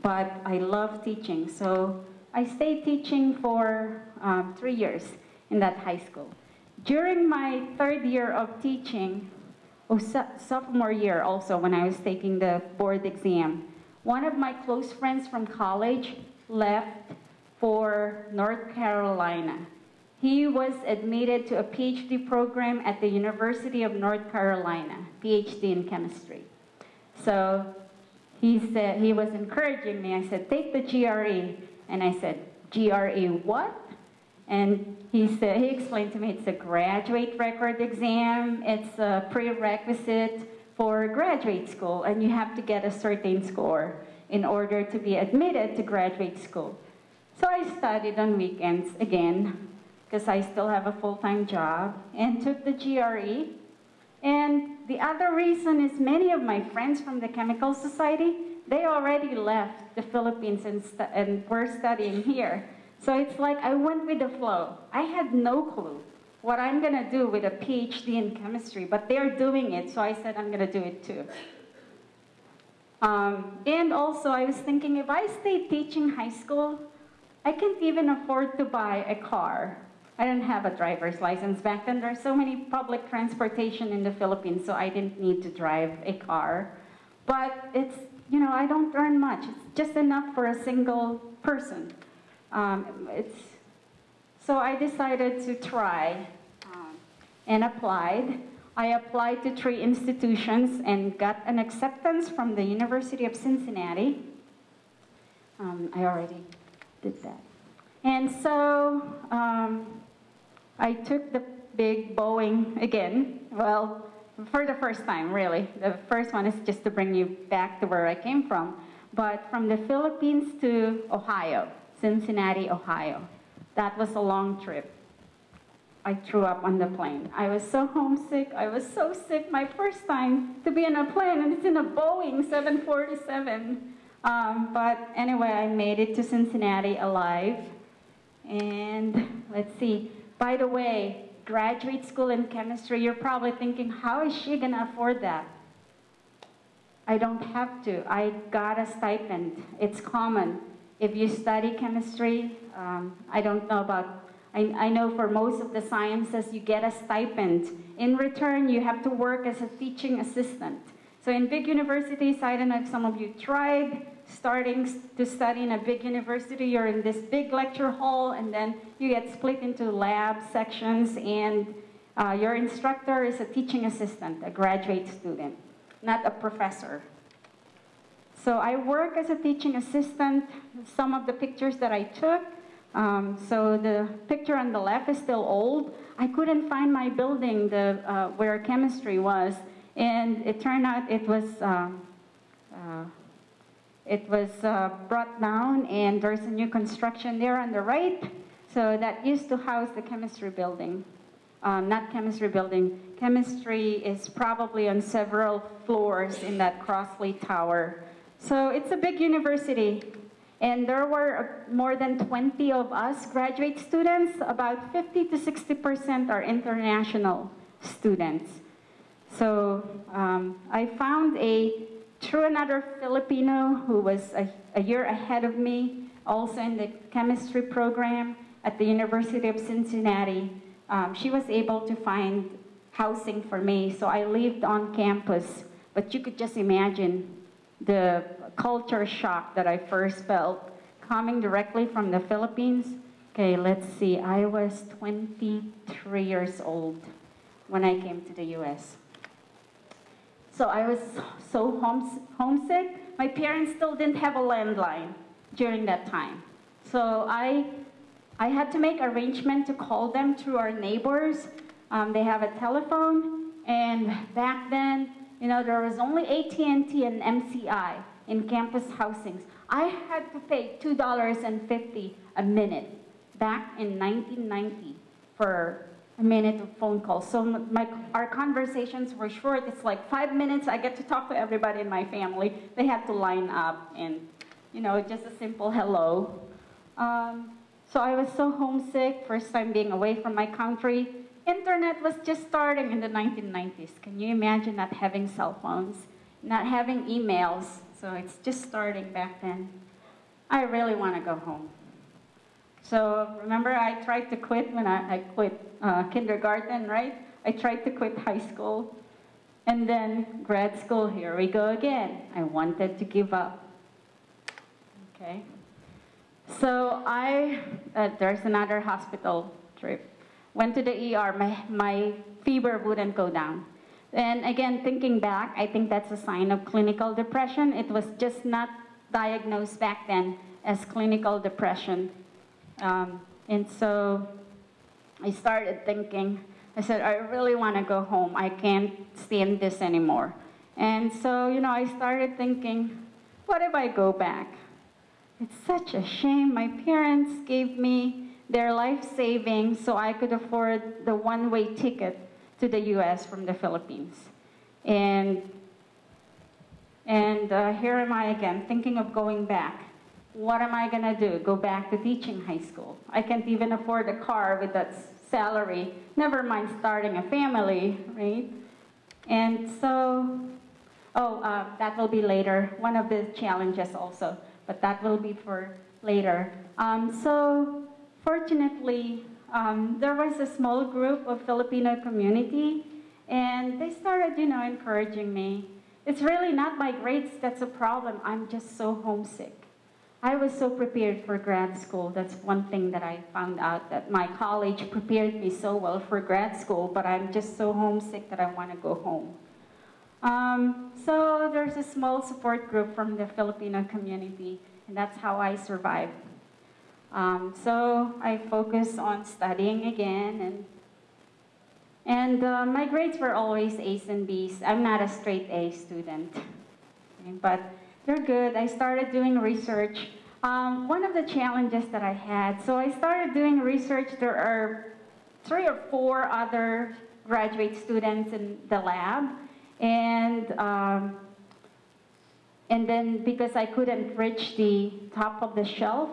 B: But I love teaching, so I stayed teaching for um, three years in that high school. During my third year of teaching, oh, so- sophomore year also, when I was taking the board exam, one of my close friends from college left for North Carolina. He was admitted to a PhD program at the University of North Carolina, PhD in chemistry. So he said, he was encouraging me. I said, take the GRE. And I said, GRE what? And he said, he explained to me it's a graduate record exam. It's a prerequisite for graduate school, and you have to get a certain score in order to be admitted to graduate school. So I studied on weekends again, because I still have a full-time job, and took the GRE. And the other reason is many of my friends from the Chemical Society, they already left the Philippines and, and were studying here. So it's like I went with the flow. I had no clue what I'm gonna do with a PhD in chemistry, but they're doing it, so I said I'm gonna do it too. Um, and also, I was thinking if I stay teaching high school, I can't even afford to buy a car. I didn't have a driver's license back then. There's so many public transportation in the Philippines, so I didn't need to drive a car. But it's, you know, I don't earn much. It's just enough for a single person. Um, it's, so I decided to try um, and applied. I applied to three institutions and got an acceptance from the University of Cincinnati. Um, I already did that. And so um, I took the big Boeing again. Well, for the first time, really. The first one is just to bring you back to where I came from. But from the Philippines to Ohio, Cincinnati, Ohio. That was a long trip. I threw up on the plane. I was so homesick. I was so sick my first time to be in a plane, and it's in a Boeing 747. Um, but anyway, I made it to Cincinnati alive. And let's see. By the way, graduate school in chemistry, you're probably thinking, how is she going to afford that? I don't have to. I got a stipend. It's common. If you study chemistry, um, I don't know about, I, I know for most of the sciences, you get a stipend. In return, you have to work as a teaching assistant. So in big universities, I don't know if some of you tried starting to study in a big university, you're in this big lecture hall, and then you get split into lab sections, and uh, your instructor is a teaching assistant, a graduate student, not a professor. So I work as a teaching assistant. Some of the pictures that I took, um, so the picture on the left is still old. I couldn't find my building the, uh, where chemistry was, and it turned out it was um, uh, it was uh, brought down, and there's a new construction there on the right. So that used to house the chemistry building. Um, not chemistry building. Chemistry is probably on several floors in that Crosley Tower. So it's a big university. And there were uh, more than 20 of us graduate students. About 50 to 60% are international students. So um, I found a, through another Filipino who was a, a year ahead of me, also in the chemistry program at the University of Cincinnati. Um, she was able to find housing for me, so I lived on campus. But you could just imagine the culture shock that I first felt coming directly from the Philippines. Okay, let's see, I was 23 years old when I came to the US. So I was so homes- homesick. My parents still didn't have a landline during that time. So I, I had to make arrangement to call them through our neighbors. Um, they have a telephone, and back then, you know, there was only AT&T and MCI in campus housings. I had to pay $2.50 a minute back in 1990 for a minute of phone call. So my, our conversations were short. It's like five minutes. I get to talk to everybody in my family. They had to line up and, you know, just a simple hello. Um, so I was so homesick, first time being away from my country. Internet was just starting in the 1990s. Can you imagine not having cell phones, not having emails? So it's just starting back then. I really want to go home. So remember, I tried to quit when I, I quit uh, kindergarten, right? I tried to quit high school. And then grad school, here we go again. I wanted to give up. Okay. So I, uh, there's another hospital trip. Went to the ER, my, my fever wouldn't go down. And again, thinking back, I think that's a sign of clinical depression. It was just not diagnosed back then as clinical depression. Um, and so I started thinking, I said, I really want to go home. I can't stand this anymore. And so, you know, I started thinking, what if I go back? It's such a shame. My parents gave me their life savings so I could afford the one way ticket to the US from the Philippines. And, and uh, here am I again, thinking of going back. What am I going to do? Go back to teaching high school? I can't even afford a car with that salary, never mind starting a family, right? And so, oh, uh, that will be later, one of the challenges also, but that will be for later. Um, so, fortunately, um, there was a small group of Filipino community, and they started, you know, encouraging me. It's really not my grades that's a problem. I'm just so homesick. I was so prepared for grad school. That's one thing that I found out that my college prepared me so well for grad school, but I'm just so homesick that I want to go home. Um, so there's a small support group from the Filipino community, and that's how I survived. Um, so I focused on studying again, and and uh, my grades were always A's and B's. I'm not a straight A student, but they're good. I started doing research. Um, one of the challenges that I had, so I started doing research. There are three or four other graduate students in the lab, and um, and then because I couldn't reach the top of the shelf,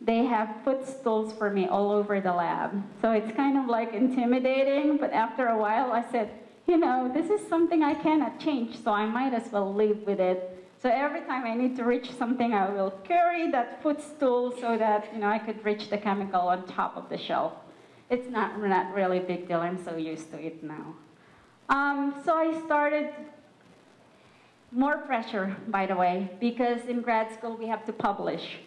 B: they have footstools for me all over the lab. So it's kind of like intimidating, but after a while I said, you know, this is something I cannot change, so I might as well live with it. So every time I need to reach something, I will carry that footstool so that, you know, I could reach the chemical on top of the shelf. It's not, not really a big deal, I'm so used to it now. Um, so I started more pressure, by the way, because in grad school we have to publish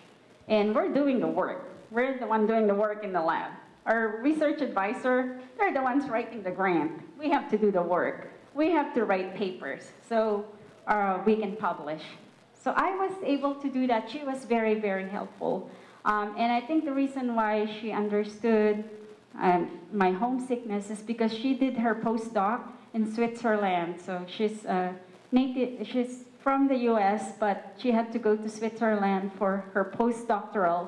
B: and we're doing the work. We're the one doing the work in the lab. Our research advisor, they're the ones writing the grant. We have to do the work. We have to write papers so uh, we can publish. So I was able to do that. She was very, very helpful. Um, and I think the reason why she understood um, my homesickness is because she did her postdoc in Switzerland. So she's uh, native, she's from the US, but she had to go to Switzerland for her postdoctoral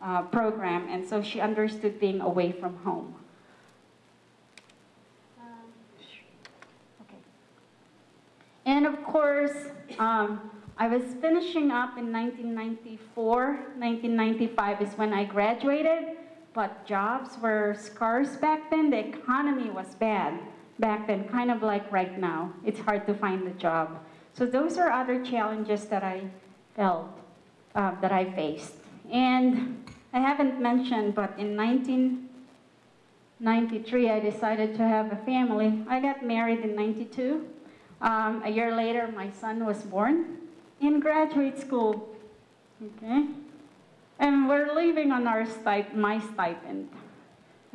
B: uh, program, and so she understood being away from home. Um, okay. And of course, um, I was finishing up in 1994. 1995 is when I graduated, but jobs were scarce back then. The economy was bad back then, kind of like right now. It's hard to find a job. So those are other challenges that I felt, uh, that I faced. And I haven't mentioned, but in 1993, I decided to have a family. I got married in 92. Um, a year later, my son was born in graduate school. Okay? And we're living on our stip- my stipend.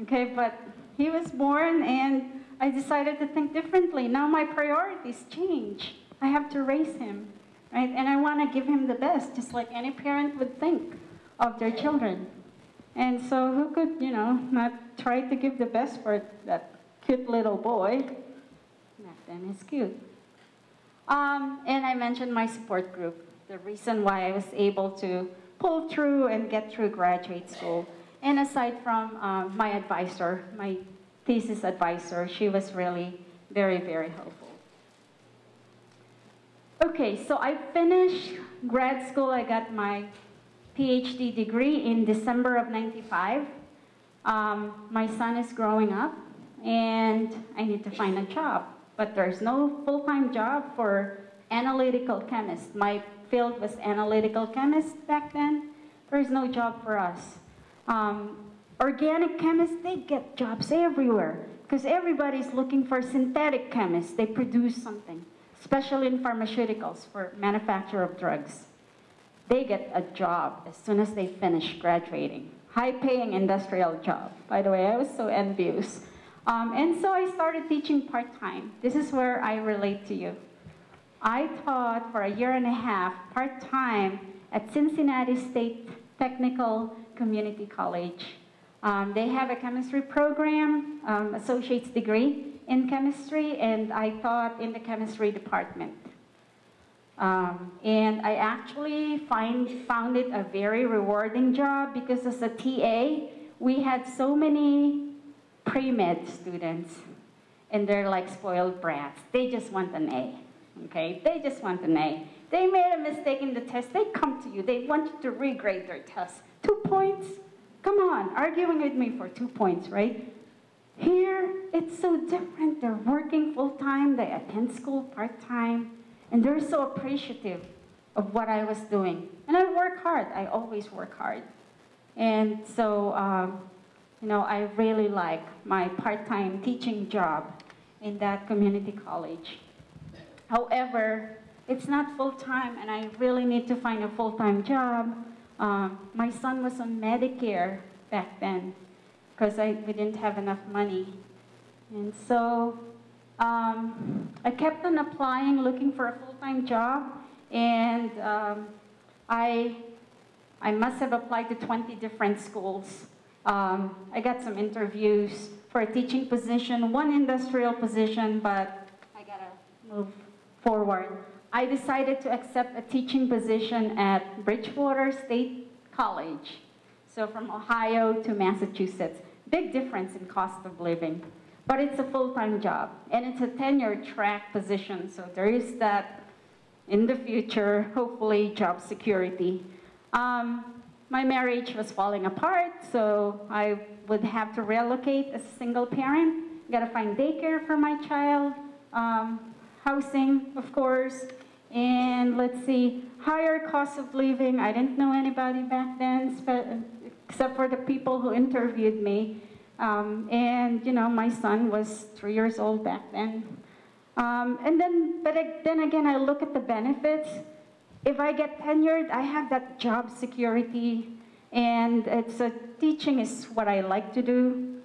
B: Okay, but he was born and I decided to think differently. Now my priorities change. I have to raise him, right? And I want to give him the best, just like any parent would think of their children. And so who could, you know, not try to give the best for that cute little boy? Then he's cute. Um, and I mentioned my support group, the reason why I was able to pull through and get through graduate school. And aside from uh, my advisor, my thesis advisor, she was really very, very helpful. Okay, so I finished grad school. I got my PhD degree in December of 95. Um, my son is growing up, and I need to find a job. But there's no full-time job for analytical chemists. My field was analytical chemist back then. There's no job for us. Um, organic chemists, they get jobs everywhere because everybody's looking for synthetic chemists. They produce something, especially in pharmaceuticals for manufacture of drugs. They get a job as soon as they finish graduating. High-paying industrial job. By the way, I was so envious. Um, and so I started teaching part-time. This is where I relate to you. I taught for a year and a half part-time at Cincinnati State Technical Community College. Um, they have a chemistry program, um, associate's degree in chemistry, and I taught in the chemistry department. Um, and I actually find, found it a very rewarding job because as a TA, we had so many pre-med students, and they're like spoiled brats. They just want an A, okay? They just want an A. They made a mistake in the test, they come to you. They want you to regrade their test. Two points? Come on, arguing with me for two points, right? Here, it's so different. They're working full-time, they attend school part-time, and they're so appreciative of what I was doing. And I work hard, I always work hard. And so, um, you know, I really like my part-time teaching job in that community college. However, it's not full-time and I really need to find a full-time job. Um, my son was on Medicare back then because we didn't have enough money. And so um, I kept on applying, looking for a full-time job, and um, I, I must have applied to 20 different schools. Um, I got some interviews for a teaching position, one industrial position, but I gotta move forward. I decided to accept a teaching position at Bridgewater State College. So from Ohio to Massachusetts. Big difference in cost of living. But it's a full-time job, and it's a tenure track position, so there is that in the future, hopefully, job security. Um, my marriage was falling apart, so I would have to relocate as a single parent. Gotta find daycare for my child, um, housing, of course, and let's see, higher cost of living. I didn't know anybody back then, except for the people who interviewed me. Um, and, you know, my son was three years old back then. Um, and then, but then again, I look at the benefits. If I get tenured, I have that job security, and it's a, teaching is what I like to do.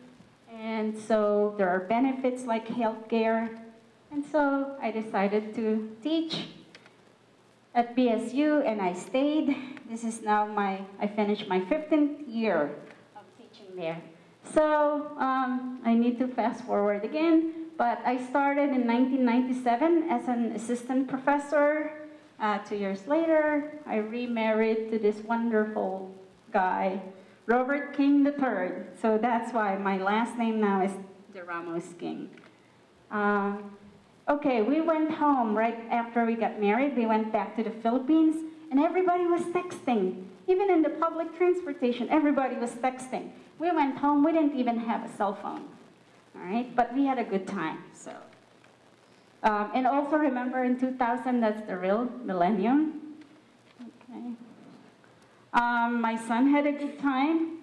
B: And so there are benefits like healthcare. And so I decided to teach at BSU, and I stayed. This is now my, I finished my 15th year of teaching there. So um, I need to fast forward again, but I started in 1997 as an assistant professor. Uh, two years later, I remarried to this wonderful guy, Robert King III. So that's why my last name now is De Ramos King. Um, Okay, we went home right after we got married. We went back to the Philippines, and everybody was texting. Even in the public transportation, everybody was texting. We went home, we didn't even have a cell phone. All right, but we had a good time. Um, and also remember in 2000, that's the real millennium. Okay. Um, my son had a good time.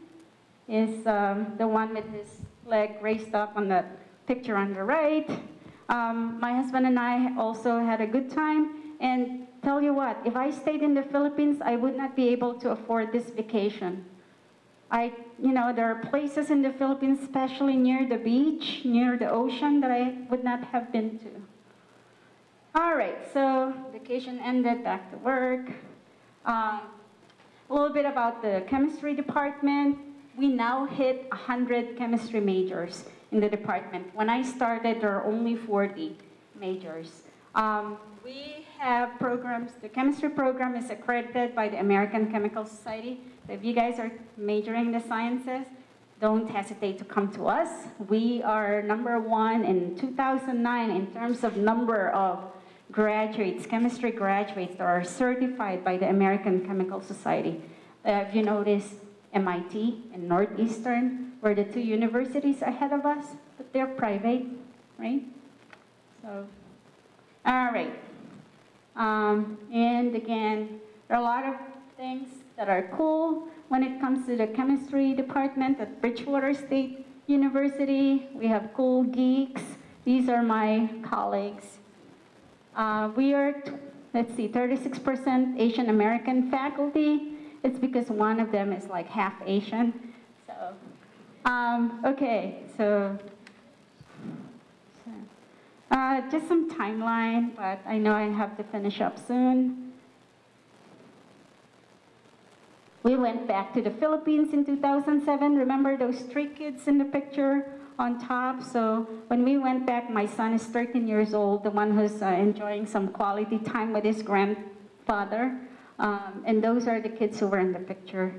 B: Is um, the one with his leg raised up on the picture on the right. Um, my husband and I also had a good time. And tell you what, if I stayed in the Philippines, I would not be able to afford this vacation. I, you know, there are places in the Philippines, especially near the beach, near the ocean, that I would not have been to. All right, so vacation ended, back to work. Um, a little bit about the chemistry department. We now hit 100 chemistry majors in the department. When I started, there were only 40 majors. Um, we have programs, the chemistry program is accredited by the American Chemical Society. So if you guys are majoring in the sciences, don't hesitate to come to us. We are number one in 2009 in terms of number of graduates, chemistry graduates that are certified by the American Chemical Society. Uh, if you notice, MIT and Northeastern were the two universities ahead of us, but they're private, right? So, all right. Um, and again, there are a lot of things that are cool when it comes to the chemistry department at Bridgewater State University. We have cool geeks. These are my colleagues. Uh, we are, let's see, 36% Asian American faculty. It's because one of them is like half Asian. So, um, okay, so, uh, just some timeline, but I know I have to finish up soon. We went back to the Philippines in 2007. Remember those three kids in the picture on top? So when we went back, my son is 13 years old, the one who's uh, enjoying some quality time with his grandfather. Um, and those are the kids who were in the picture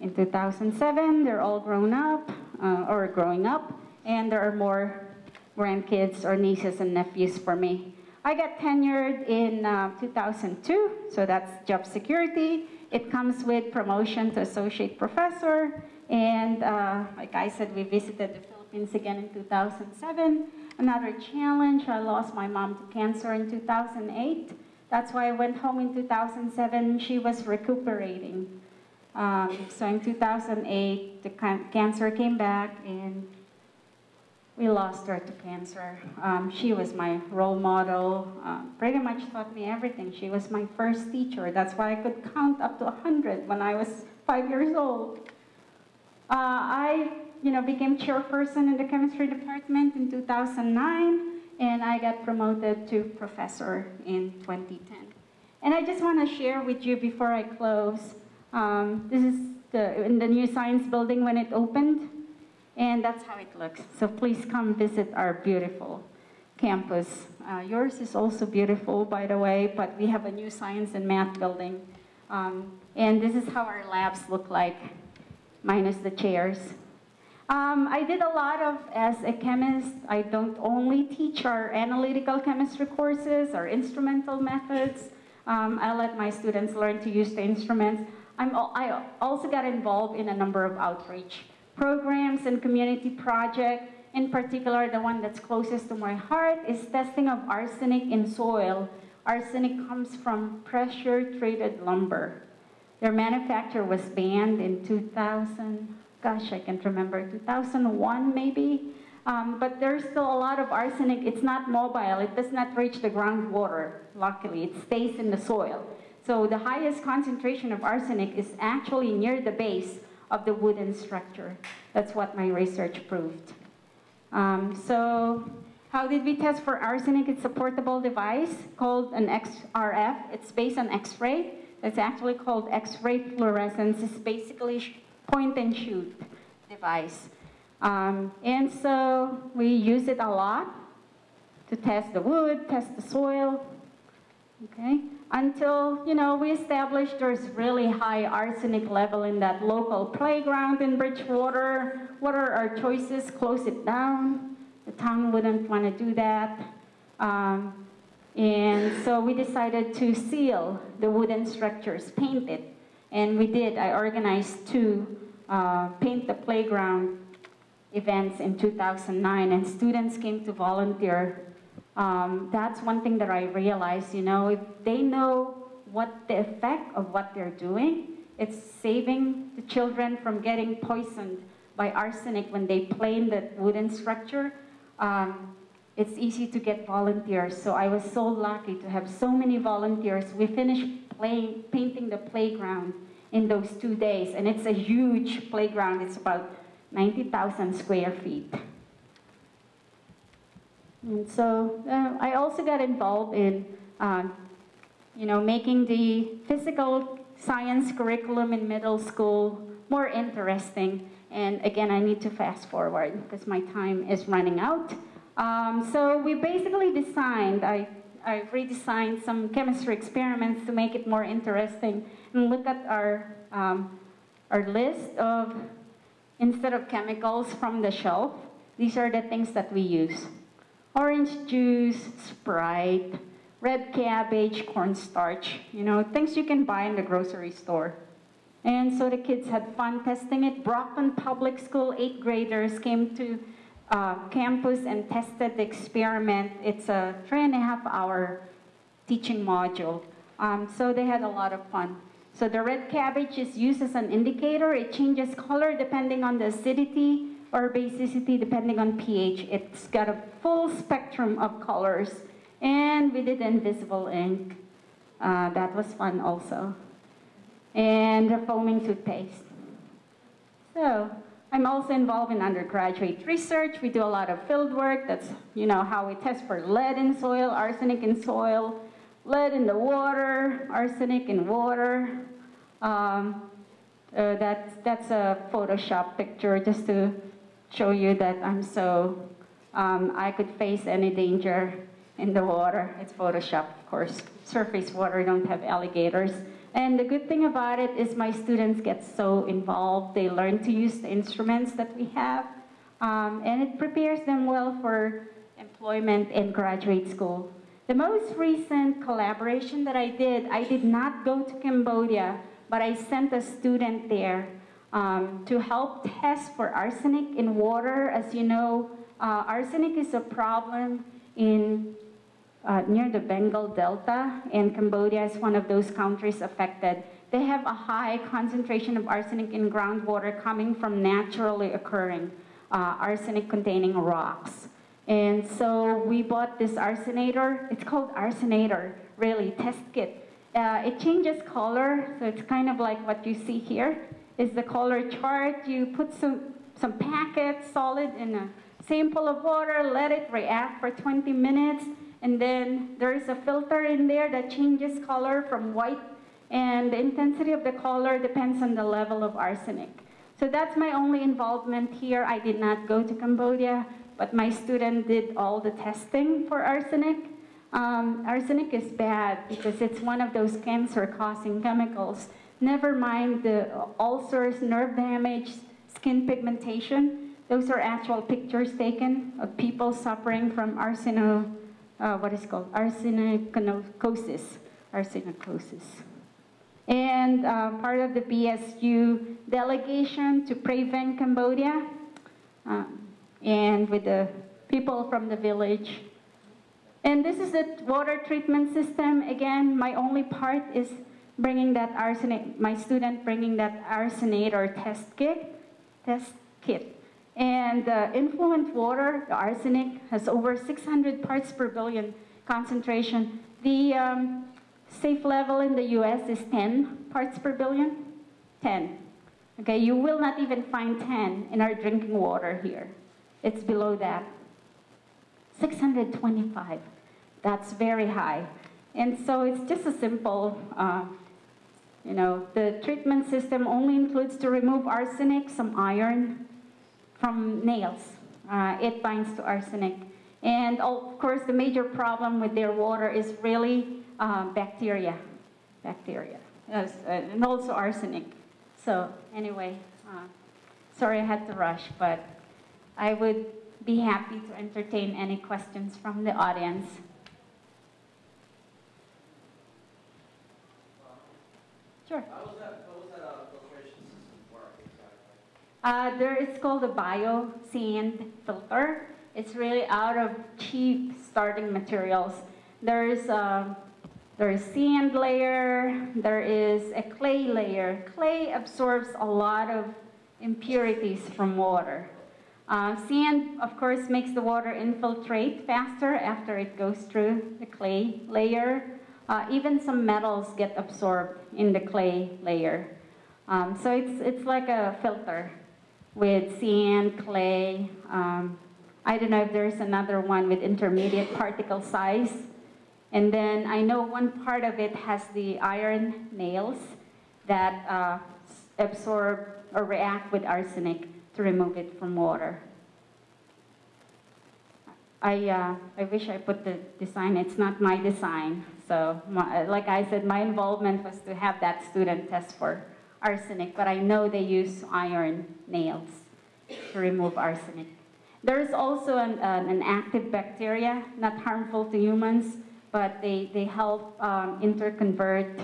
B: in 2007. They're all grown up uh, or growing up, and there are more grandkids or nieces and nephews for me. I got tenured in uh, 2002, so that's job security. It comes with promotion to associate professor, and uh, like I said, we visited the again in 2007. Another challenge, I lost my mom to cancer in 2008. That's why I went home in 2007. She was recuperating. Um, so in 2008, the cancer came back and we lost her to cancer. Um, she was my role model, um, pretty much taught me everything. She was my first teacher. That's why I could count up to 100 when I was five years old. Uh, I you know, became chairperson in the chemistry department in 2009 and I got promoted to professor in 2010. And I just want to share with you before I close, um, this is the, in the new science building when it opened, and that's how it looks. So please come visit our beautiful campus. Uh, yours is also beautiful, by the way, but we have a new science and math building. Um, and this is how our labs look like, minus the chairs. Um, I did a lot of, as a chemist, I don't only teach our analytical chemistry courses or instrumental methods. Um, I let my students learn to use the instruments. I'm, I also got involved in a number of outreach programs and community projects. In particular, the one that's closest to my heart is testing of arsenic in soil. Arsenic comes from pressure-treated lumber. Their manufacture was banned in 2000 gosh, I can't remember, 2001 maybe. Um, but there's still a lot of arsenic. It's not mobile. It does not reach the groundwater, luckily. It stays in the soil. So the highest concentration of arsenic is actually near the base of the wooden structure. That's what my research proved. Um, so how did we test for arsenic? It's a portable device called an XRF. It's based on X-ray. It's actually called X-ray fluorescence. It's basically point and shoot device. Um, and so we use it a lot to test the wood, test the soil, okay? Until, you know, we established there's really high arsenic level in that local playground in Bridgewater. What are our choices? Close it down. The town wouldn't want to do that. Um, and so we decided to seal the wooden structures, paint it. And we did. I organized two uh, paint the playground events in 2009, and students came to volunteer. Um, that's one thing that I realized, you know, if they know what the effect of what they're doing, it's saving the children from getting poisoned by arsenic when they play in the wooden structure. Um, it's easy to get volunteers. So I was so lucky to have so many volunteers. We finished painting the playground in those two days, and it's a huge playground. It's about 90,000 square feet. And so uh, I also got involved in, uh, you know, making the physical science curriculum in middle school more interesting. And again, I need to fast forward because my time is running out. Um, so we basically designed, I, I redesigned some chemistry experiments to make it more interesting and look at our, um, our list of, instead of chemicals from the shelf, these are the things that we use. Orange juice, Sprite, red cabbage, cornstarch, you know, things you can buy in the grocery store. And so the kids had fun testing it. Brockton Public School eighth graders came to uh, campus and tested the experiment. It's a three and a half hour teaching module. Um, so they had a lot of fun. So the red cabbage is used as an indicator. It changes color depending on the acidity or basicity depending on pH. It's got a full spectrum of colors. And we did invisible ink. Uh, that was fun also. And the foaming toothpaste. So I'm also involved in undergraduate research. We do a lot of field work. That's, you know, how we test for lead in soil, arsenic in soil, lead in the water, arsenic in water. Um, uh, that's, that's a Photoshop picture just to show you that I'm so, um, I could face any danger in the water. It's Photoshop, of course. Surface water don't have alligators. And the good thing about it is my students get so involved. They learn to use the instruments that we have. Um, and it prepares them well for employment in graduate school. The most recent collaboration that I did, I did not go to Cambodia, but I sent a student there um, to help test for arsenic in water. As you know, uh, arsenic is a problem in uh, near the Bengal Delta, and Cambodia is one of those countries affected. They have a high concentration of arsenic in groundwater coming from naturally occurring uh, arsenic-containing rocks. And so we bought this arsenator. It's called arsenator, really, test kit. Uh, it changes color, so it's kind of like what you see here. Is the color chart. You put some, some packets, solid, in a sample of water, let it react for 20 minutes, and then there is a filter in there that changes color from white, and the intensity of the color depends on the level of arsenic. So that's my only involvement here. I did not go to Cambodia, but my student did all the testing for arsenic. Um, arsenic is bad because it's one of those cancer-causing chemicals. Never mind the ulcers, nerve damage, skin pigmentation. Those are actual pictures taken of people suffering from arseno, uh, what is called arsenicosis, arsenicosis. And uh, part of the BSU delegation to Prevent Cambodia, um, and with the people from the village. And this is the water treatment system. Again, my only part is bringing that arsenic, my student bringing that arsenator test kit, test kit. And uh, influent water, the arsenic, has over 600 parts per billion concentration. The um, safe level in the US is 10 parts per billion. 10. Okay, you will not even find 10 in our drinking water here. It's below that. 625. That's very high. And so it's just a simple, uh, you know, the treatment system only includes to remove arsenic, some iron, from nails. Uh, it binds to arsenic. And of course, the major problem with their water is really uh, bacteria, bacteria, yes, uh, and also arsenic. So anyway, uh, sorry I had to rush, but I would be happy to entertain any questions from the audience. Sure.
C: Uh,
B: there is called a bio sand filter. It's really out of cheap starting materials. There's um, there is sand layer. There is a clay layer. Clay absorbs a lot of impurities from water. Uh, sand, of course, makes the water infiltrate faster after it goes through the clay layer. Uh, even some metals get absorbed in the clay layer. Um, so it's, it's like a filter with sand, clay. Um, I don't know if there's another one with intermediate particle size. And then I know one part of it has the iron nails that uh, absorb or react with arsenic to remove it from water. I, uh, I wish I put the design, it's not my design. So my, like I said, my involvement was to have that student test for arsenic, but I know they use iron nails to remove arsenic. There's also an, an, an active bacteria, not harmful to humans, but they, they help um, interconvert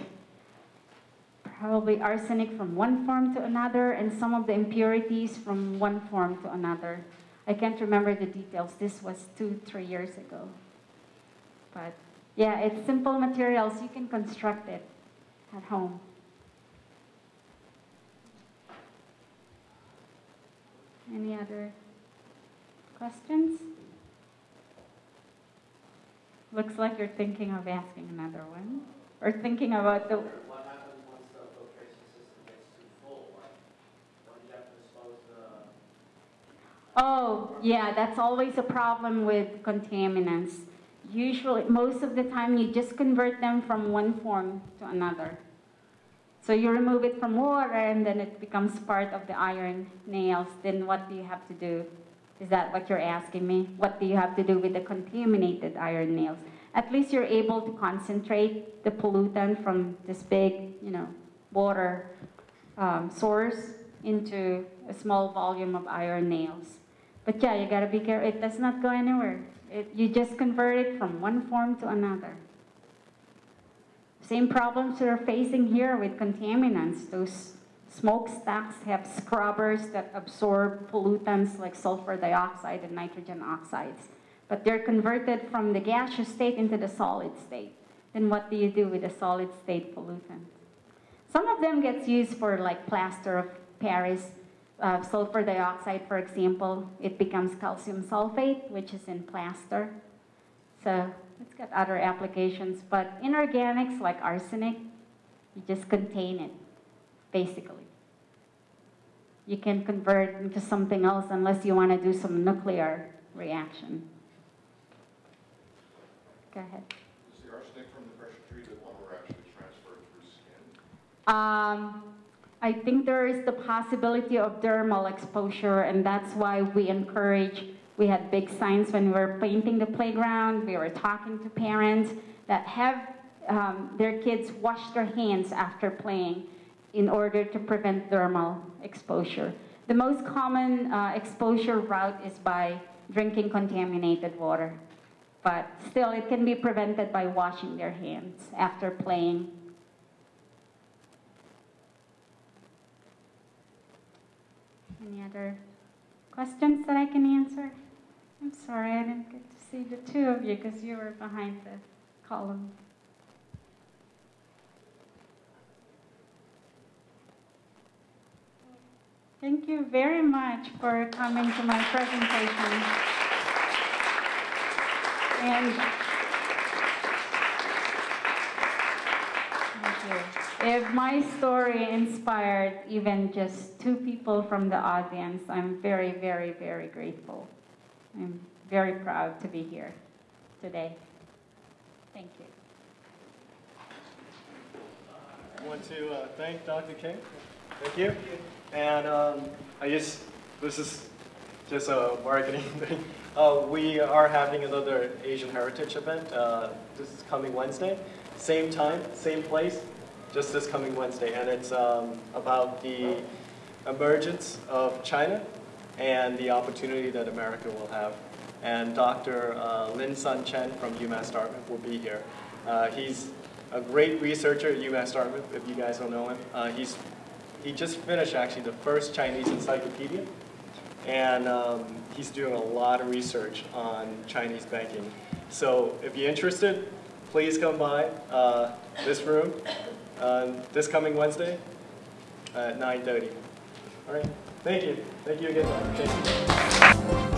B: probably arsenic from one form to another and some of the impurities from one form to another. I can't remember the details. This was two, three years ago. But yeah, it's simple materials. You can construct it at home. Any other questions? Looks like you're thinking of asking another one. Or thinking about the,
C: What happens once the filtration system gets too full? Like, when you have to dispose the,
B: oh, yeah, that's always a problem with contaminants. Usually, most of the time, you just convert them from one form to another. So you remove it from water and then it becomes part of the iron nails. Then what do you have to do? Is that what you're asking me? What do you have to do with the contaminated iron nails? At least you're able to concentrate the pollutant from this big, you know, water um, source into a small volume of iron nails. But yeah, you gotta be careful. It does not go anywhere. It, you just convert it from one form to another. Same problems we're facing here with contaminants. Those smokestacks have scrubbers that absorb pollutants like sulfur dioxide and nitrogen oxides. But they're converted from the gaseous state into the solid state. Then what do you do with the solid state pollutant? Some of them gets used for like plaster of Paris, uh, sulfur dioxide, for example. It becomes calcium sulfate, which is in plaster. So it's got other applications, but inorganics like arsenic, you just contain it, basically. You can convert into something else unless you want to do some nuclear reaction. Go ahead.
D: Is the arsenic from the pressure treated lumber actually transferred through skin?
B: Um, I think there is the possibility of dermal exposure, and that's why we encourage. We had big signs when we were painting the playground. We were talking to parents that have um, their kids wash their hands after playing in order to prevent dermal exposure. The most common uh, exposure route is by drinking contaminated water, but still it can be prevented by washing their hands after playing Any other questions that I can answer? I'm sorry, I didn't get to see the two of you because you were behind the column. Thank you very much for coming to my presentation. And. If my story inspired even just two people from the audience, I'm very, very, very grateful. I'm very proud to be here today. Thank you.
A: I want to uh, thank Dr. King. Thank you. And um, I just, this is just a marketing thing. Uh, we are having another Asian Heritage event. Uh, this is coming Wednesday. Same time, same place, just this coming Wednesday. And it's um, about the emergence of China and the opportunity that America will have. And Dr. Uh, Lin Sun Chen from UMass Dartmouth will be here. Uh, he's a great researcher at UMass Dartmouth, if you guys don't know him. Uh, he's, he just finished actually the first Chinese encyclopedia, and um, he's doing a lot of research on Chinese banking. So if you're interested, please come by uh, this room uh, this coming Wednesday at 9:30. All right, thank you. Thank you again.